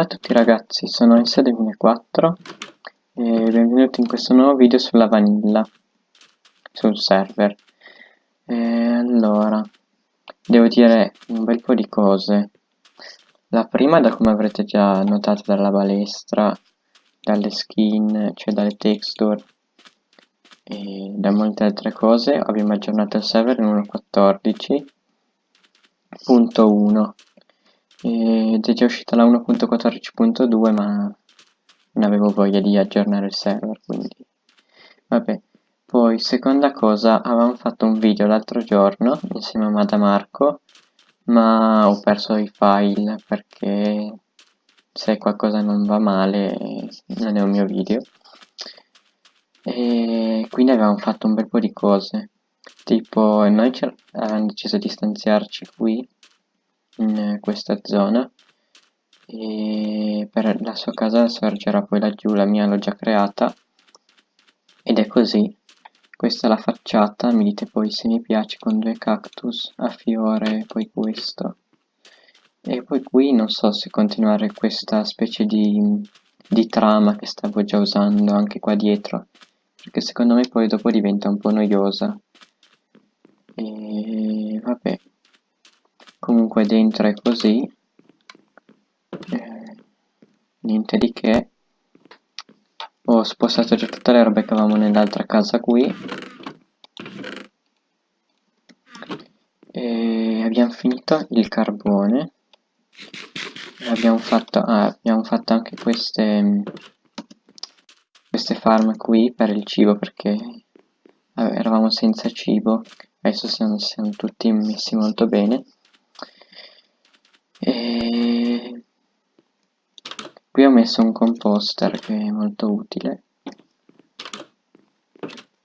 Ciao a tutti ragazzi, sono S2004 e benvenuti in questo nuovo video sulla vanilla, sul server. E allora, devo dire un bel po' di cose. La prima, da come avrete già notato dalla balestra, dalle skin, cioè dalle texture e da molte altre cose, abbiamo aggiornato il server in 1.14.1 ed è già uscita la 1.14.2 ma non avevo voglia di aggiornare il server quindi vabbè. Poi seconda cosa avevamo fatto un video l'altro giorno insieme a Madamarco ma ho perso i file perché se qualcosa non va male non è un mio video. E quindi avevamo fatto un bel po' di cose. Tipo noi avevamo deciso di stanziarci qui in questa zona. E per la sua casa sorgerà poi laggiù, la mia l'ho già creata. Ed è così. Questa è la facciata, mi dite poi se mi piace con due cactus a fiore poi questo. E poi qui non so se continuare questa specie di, di trama che stavo già usando anche qua dietro perché secondo me poi dopo diventa un po' noiosa e vabbè comunque dentro è così. Eh, niente di che. Ho spostato già tutte le robe che avevamo nell'altra casa qui. E abbiamo finito il carbone. Abbiamo fatto, ah, abbiamo fatto anche queste queste farm qui per il cibo perché eravamo senza cibo. Adesso siamo, siamo tutti messi molto bene qui ho messo un composter che è molto utile.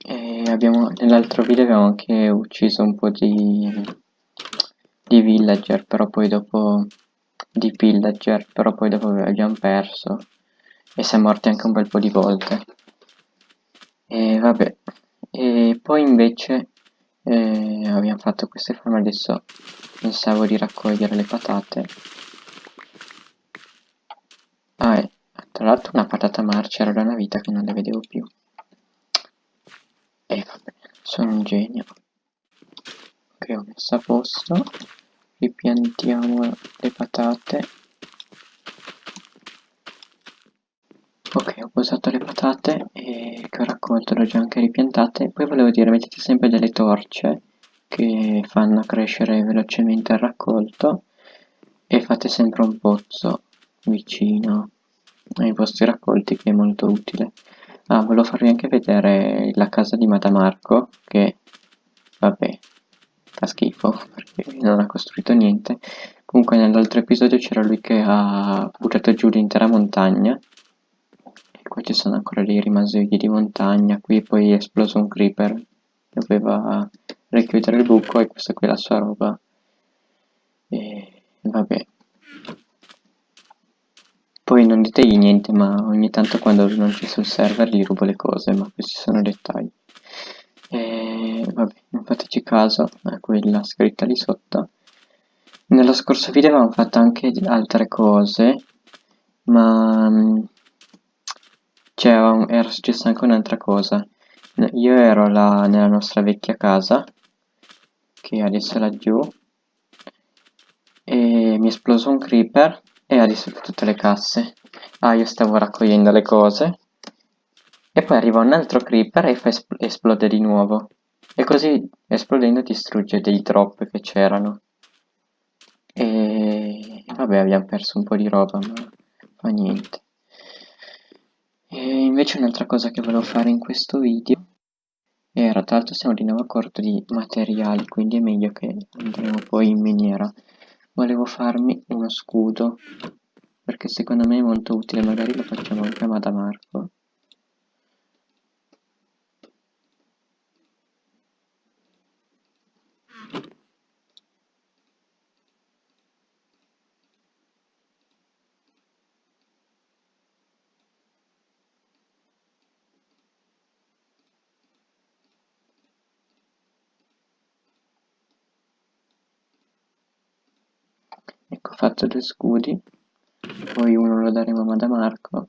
Nell'altro video abbiamo anche ucciso un po' di di villager però poi dopo di pillager però poi dopo abbiamo perso e siamo morti anche un bel po' di volte. E vabbè e poi invece eh, abbiamo fatto queste forme adesso pensavo di raccogliere le patate ah e tra l'altro una patata marcia era da una vita che non le vedevo più. E vabbè sono un genio. Ok ho messo a posto. Ripiantiamo le patate. Ok ho posato le patate e che ho raccolto le ho già anche ripiantate. Poi volevo dire mettete sempre delle torce che fanno crescere velocemente il raccolto e fate sempre un pozzo vicino. Ai vostri raccolti che è molto utile. Ah volevo farvi anche vedere la casa di Madamarco che vabbè fa schifo perché non ha costruito niente. Comunque nell'altro episodio c'era lui che ha buttato giù l'intera montagna. E qua ci sono ancora dei rimasugli di montagna. Qui poi è esploso un creeper doveva richiudere il buco e questa qui è la sua roba. E vabbè poi non ditegli niente ma ogni tanto quando non c'è sul server gli rubo le cose ma questi sono dettagli. E vabbè non fateci caso a quella scritta lì sotto. Nello scorso video avevamo fatto anche altre cose ma cioè era successa anche un'altra cosa. Io ero là nella nostra vecchia casa che adesso è laggiù e mi è esploso un creeper e ha distrutto tutte le casse. Ah io stavo raccogliendo le cose. E poi arriva un altro creeper e fa espl esplode di nuovo. E così esplodendo distrugge dei drop che c'erano. E vabbè abbiamo perso un po' di roba ma fa niente. E invece un'altra cosa che volevo fare in questo video era tra l'altro siamo di nuovo a corto di materiali quindi è meglio che andremo poi in miniera volevo farmi uno scudo perché secondo me è molto utile magari lo facciamo anche a Madamarco fatto due scudi poi uno lo daremo a Madamarco.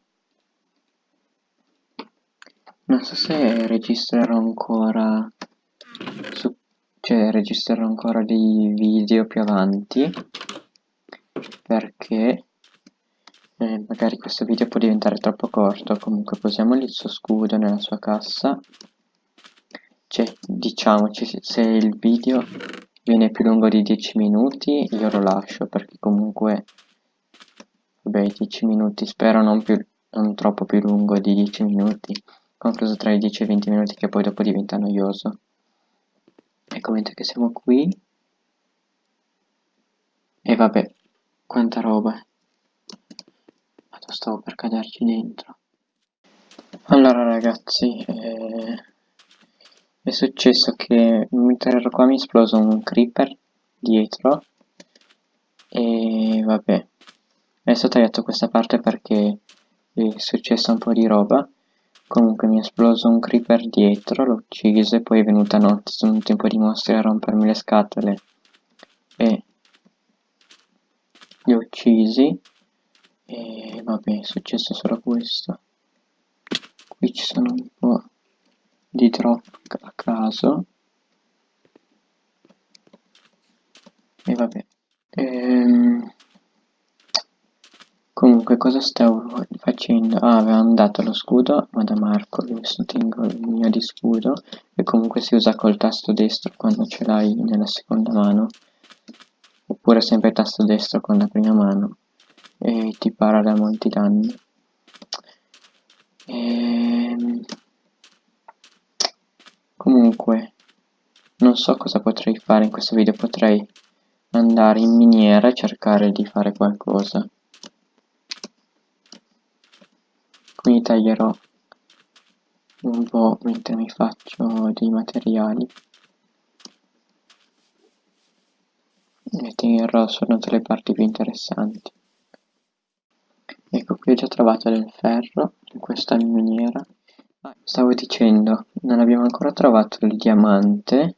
Non so se registrerò ancora su, cioè registrerò ancora dei video più avanti perché eh, magari questo video può diventare troppo corto comunque posiamo il suo scudo nella sua cassa cioè diciamoci se il video viene più lungo di 10 minuti io lo lascio perché comunque vabbè 10 minuti spero non, più, non troppo più lungo di 10 minuti concluso tra i 10 e i 20 minuti che poi dopo diventa noioso. Ecco mentre che siamo qui. E vabbè quanta roba. Stavo per caderci dentro. Allora ragazzi eh, è successo che mentre ero qua mi è esploso un creeper dietro e vabbè adesso ho tagliato questa parte perché è successa un po' di roba. Comunque mi è esploso un creeper dietro l'ho ucciso e poi è venuta notte sono un tempo di mostri a rompermi le scatole. E li ho uccisi e vabbè è successo solo questo. Qui ci sono un po' di drop a caso. E vabbè ehm, comunque cosa stavo facendo? Ah avevamo dato lo scudo ma da Marco adesso tengo il mio di scudo. E comunque si usa col tasto destro quando ce l'hai nella seconda mano. Oppure sempre tasto destro con la prima mano. E ti para da molti danni. Ehm, comunque non so cosa potrei fare in questo video. Potrei andare in miniera e cercare di fare qualcosa. Quindi taglierò un po' mentre mi faccio dei materiali. E tengerò solo le parti più interessanti. Ecco qui ho già trovato del ferro in questa miniera stavo dicendo non abbiamo ancora trovato il diamante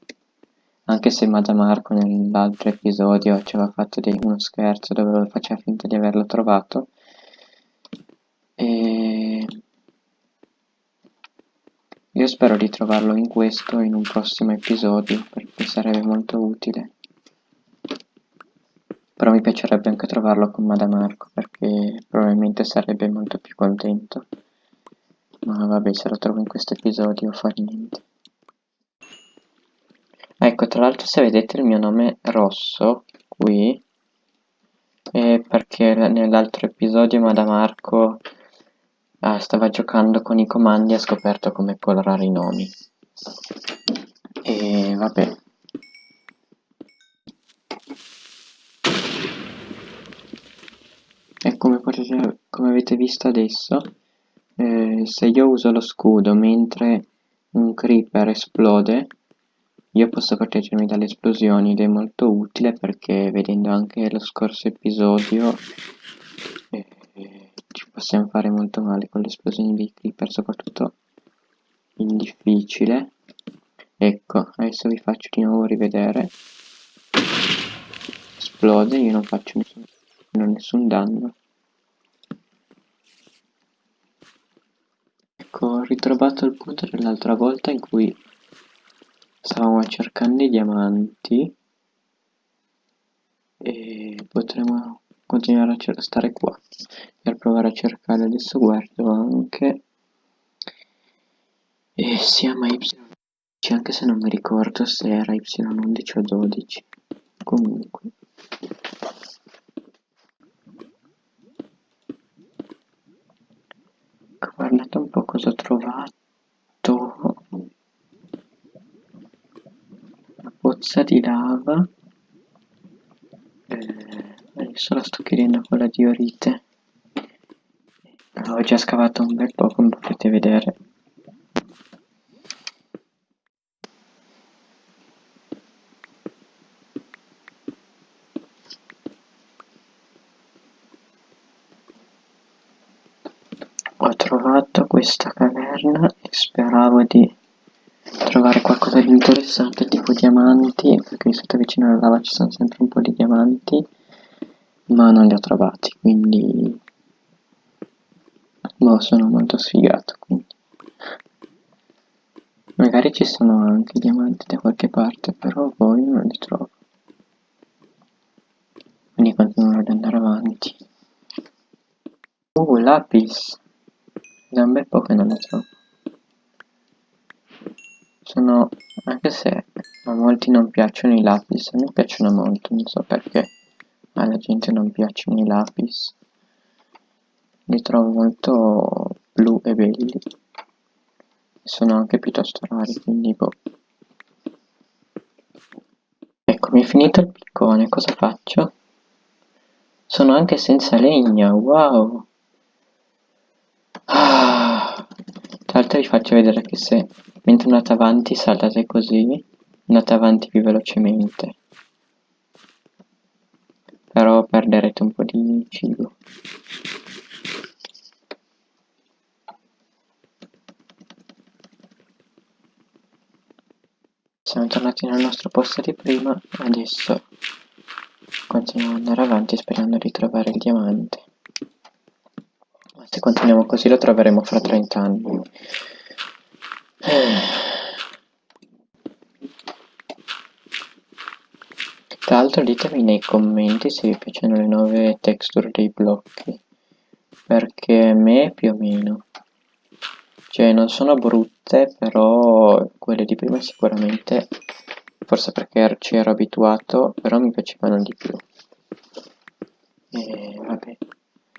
anche se Madamarco nell'altro episodio ci aveva fatto uno scherzo dove faceva finta di averlo trovato. E io spero di trovarlo in questo in un prossimo episodio perché sarebbe molto utile. Però mi piacerebbe anche trovarlo con Madamarco perché probabilmente sarebbe molto più contento ma vabbè se lo trovo in questo episodio fa niente. Ecco tra l'altro se vedete il mio nome rosso qui è perché nell'altro episodio Madamarco ah, stava giocando con i comandi e ha scoperto come colorare i nomi. E vabbè. E come potete come avete visto adesso eh, se io uso lo scudo mentre un creeper esplode io posso proteggermi dalle esplosioni ed è molto utile perché vedendo anche lo scorso episodio eh, ci possiamo fare molto male con le esplosioni dei creeper soprattutto in difficile. Ecco adesso vi faccio di nuovo rivedere. Esplode io non faccio nessun non nessun danno ecco ritrovato il punto dell'altra volta in cui stavamo cercando i diamanti e potremo continuare a stare qua per provare a cercare adesso guardo anche. E siamo a y anche se non mi ricordo se era y11 o 12 comunque guardate un po' cosa ho trovato. Una pozza di lava. Eh, adesso la sto chiedendo con la diorite. Ho già scavato un bel po' come potete vedere ho trovato questa caverna e speravo di trovare qualcosa di interessante tipo diamanti perché sotto vicino alla lava ci sono sempre un po' di diamanti ma non li ho trovati quindi Boh, sono molto sfigato, quindi. Magari ci sono anche diamanti da qualche parte, però poi non li trovo. Quindi continuerò ad andare avanti. Uh, lapis! Da un bel po' che non ne trovo. Sono... anche se a molti non piacciono i lapis, a me piacciono molto, non so perché alla gente non piacciono i lapis. Li trovo molto blu e belli. Sono anche piuttosto rari, quindi boh. Ecco, mi è finito il piccone, cosa faccio? Sono anche senza legna, wow! Ah. Tra l'altro vi faccio vedere che se mentre andate avanti saltate così, andate avanti più velocemente. Però perderete un po' di cibo. Siamo tornati nel nostro posto di prima, adesso continuiamo ad andare avanti sperando di trovare il diamante. Ma se continuiamo così lo troveremo fra 30 anni. Tra l'altro ditemi nei commenti se vi piacciono le nuove texture dei blocchi, perché a me più o meno. Cioè non sono brutte, però quelle di prima sicuramente, forse perché ci ero abituato, però mi piacevano di più. E vabbè.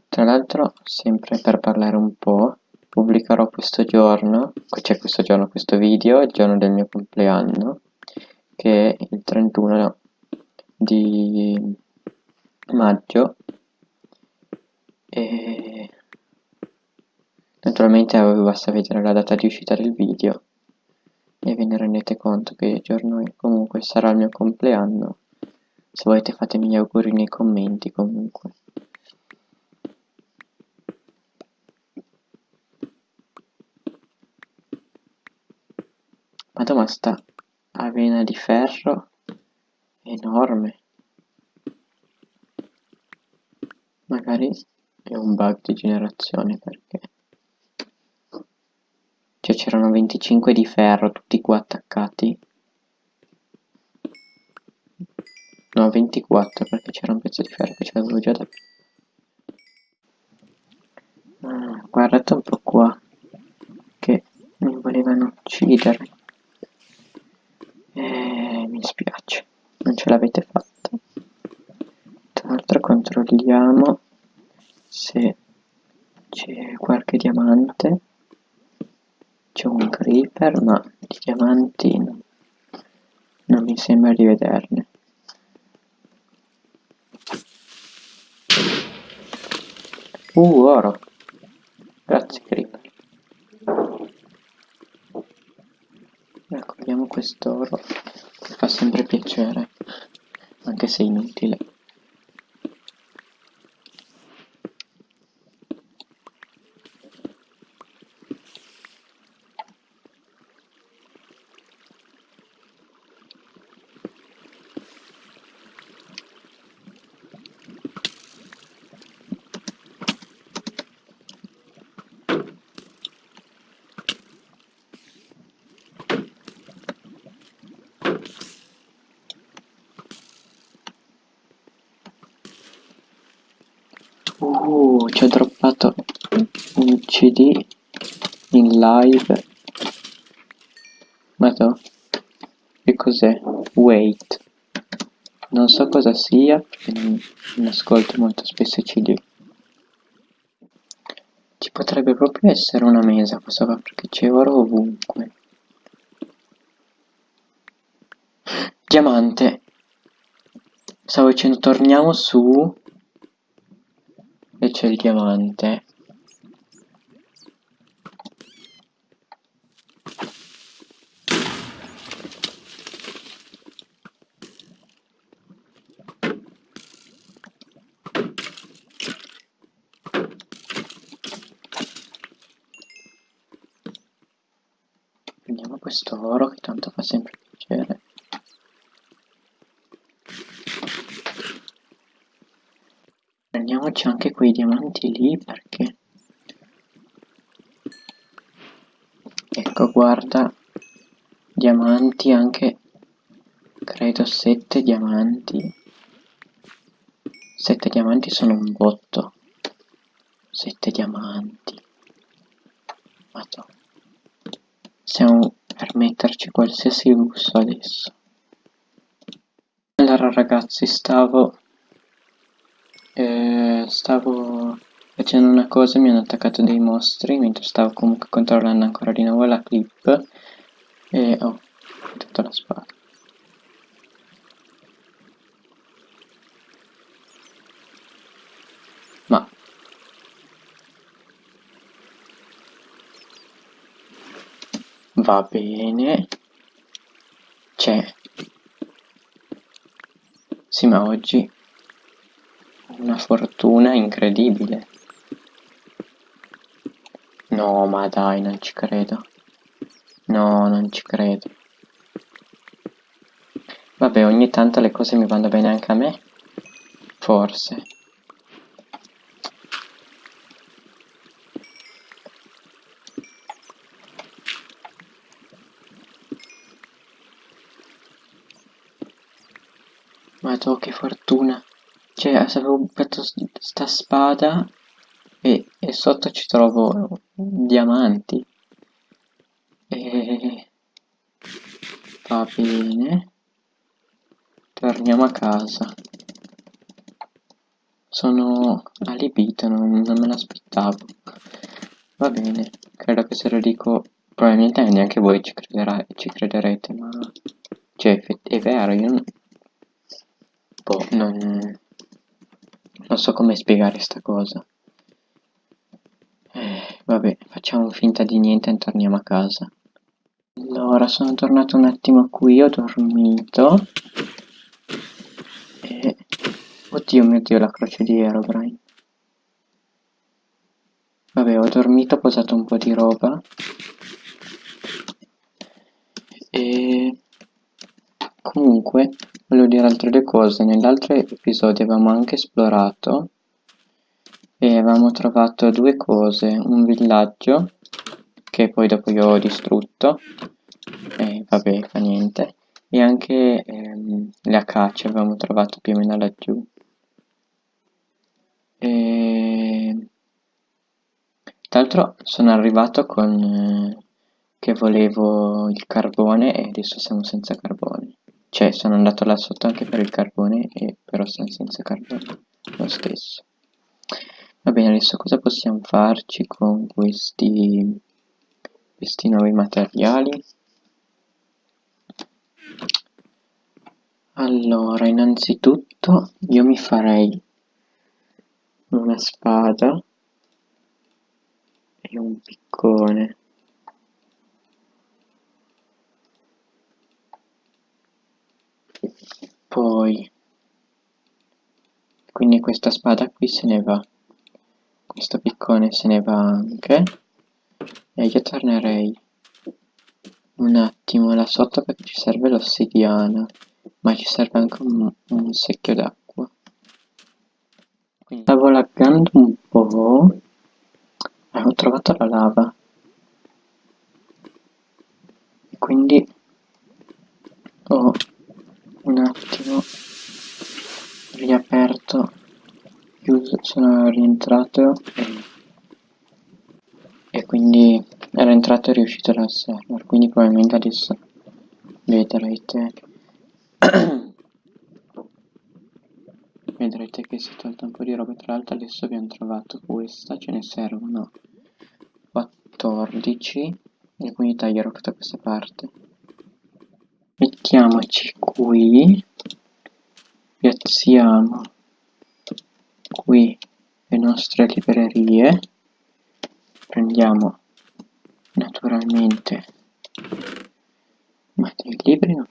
Tra l'altro, sempre per parlare un po', pubblicherò questo giorno, cioè questo giorno, questo video, il giorno del mio compleanno, che è il 31 di maggio e Naturalmente basta vedere la data di uscita del video e ve ne rendete conto che giorno è. Comunque sarà il mio compleanno. Se volete fatemi gli auguri nei commenti comunque. Madonna sta avena di ferro enorme. Magari è un bug di generazione perché cioè c'erano 25 di ferro tutti qua attaccati. No, 24 perché c'era un pezzo di ferro che c'avevo già da... Ah, guardate un po' qua. Che mi volevano uccidere. Eh, mi spiace. Non ce l'avete fatta. Tra l'altro controlliamo se c'è qualche diamante. C'è un creeper ma di diamanti non, mi sembra di vederne. Uh oro. Grazie creeper. Raccogliamo quest'oro. Fa sempre piacere anche se inutile Uh, ci ho droppato un CD in live. Ma no? Che cos'è? Wait. Non so cosa sia, non, ascolto molto spesso i CD. Ci potrebbe proprio essere una mesa questo qua, perché c'è oro ovunque. Diamante. Stavo dicendo torniamo su e c'è il diamante prendiamo questo oro che tanto fa sempre piacere. Prendiamoci anche quei diamanti lì perché ecco guarda diamanti anche credo 7 diamanti. 7 diamanti sono un botto. 7 diamanti Madonna. Permetterci qualsiasi lusso adesso. Allora ragazzi, stavo... Eh, stavo facendo una cosa mi hanno attaccato dei mostri mentre stavo comunque controllando ancora di nuovo la clip e ho tutta la spada. Ma Va bene. C'è. Sì, ma oggi una fortuna incredibile. No, ma dai, non ci credo. No, non ci credo. Vabbè, ogni tanto le cose mi vanno bene anche a me. Forse. Ma tu che fortuna. Cioè, se avevo fatto sta spada e, e sotto ci trovo diamanti. E... Va bene. Torniamo a casa. Sono alibito, non, non me l'aspettavo. Va bene, credo che se lo dico probabilmente neanche voi ci, ci crederete, ma... Cioè, è vero, io boh, non, non so come spiegare sta cosa. Eh, vabbè, facciamo finta di niente e torniamo a casa. Allora, sono tornato un attimo qui, ho dormito. E... Oddio mio dio, la croce di Aerobrine. Vabbè, ho dormito, ho posato un po' di roba. E... Comunque, volevo dire altre due cose. Nell'altro episodio avevamo anche esplorato e avevamo trovato due cose. Un villaggio, che poi dopo io ho distrutto, e vabbè, fa niente. E anche ehm, le acacie avevamo trovato più o meno laggiù. E... Tra l'altro sono arrivato con... Eh, che volevo il carbone e adesso siamo senza carbone. Cioè, sono andato là sotto anche per il carbone, e però siamo senza carbone lo stesso. Va bene, adesso cosa possiamo farci con questi, questi nuovi materiali? Allora, innanzitutto io mi farei una spada e un piccone. Poi, quindi questa spada qui se ne va, questo piccone se ne va anche, e io tornerei un attimo là sotto perché ci serve l'ossidiana, ma ci serve anche un, un secchio d'acqua. Stavo laggando un po', eh, ho trovato la lava, e quindi ho un attimo riaperto chiuso sono rientrato e, e quindi era entrato e riuscito dal server quindi probabilmente adesso vedrete vedrete che si è tolto un po' di roba. Tra l'altro adesso abbiamo trovato questa ce ne servono 14 e quindi taglierò tutta questa parte. Mettiamoci qui piazziamo nostre librerie. Prendiamo naturalmente ma dei libri non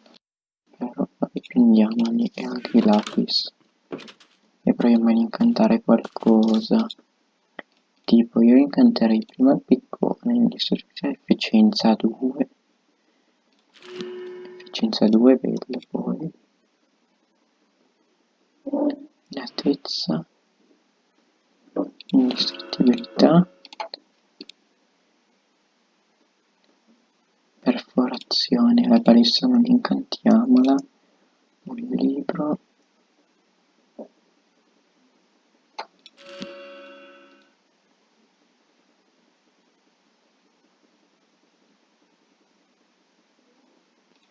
però poi prendiamoli e anche i lapis. E proviamo ad incantare qualcosa. Tipo io incanterei prima il piccone in distruzione efficienza 2 efficienza 2 bello poi. Latezza indistruttibilità pozione, la balissa non incantiamola, un libro,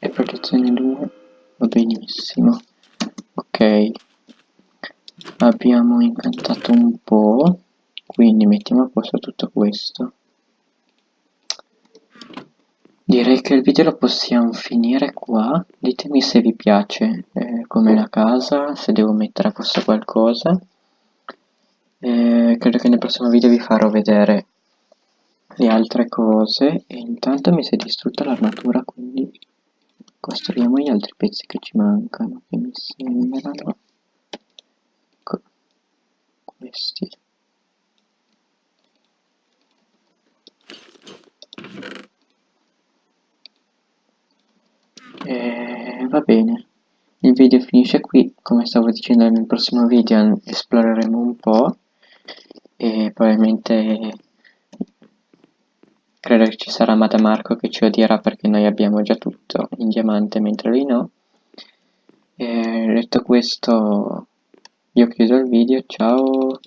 e protezione 2 va benissimo. Ok. Abbiamo incantato un po' quindi mettiamo a posto tutto questo. Direi che il video lo possiamo finire qua. Ditemi se vi piace eh, come la casa se devo mettere a posto qualcosa. Eh, credo che nel prossimo video vi farò vedere le altre cose. E intanto mi si è distrutta l'armatura quindi costruiamo gli altri pezzi che ci mancano che mi sembrano. Ecco questi e va bene. Il video finisce qui. Come stavo dicendo nel prossimo video esploreremo un po' e probabilmente credo che ci sarà Madamarco che ci odierà perché noi abbiamo già tutto in diamante mentre lui no. E detto questo io chiudo il video. Ciao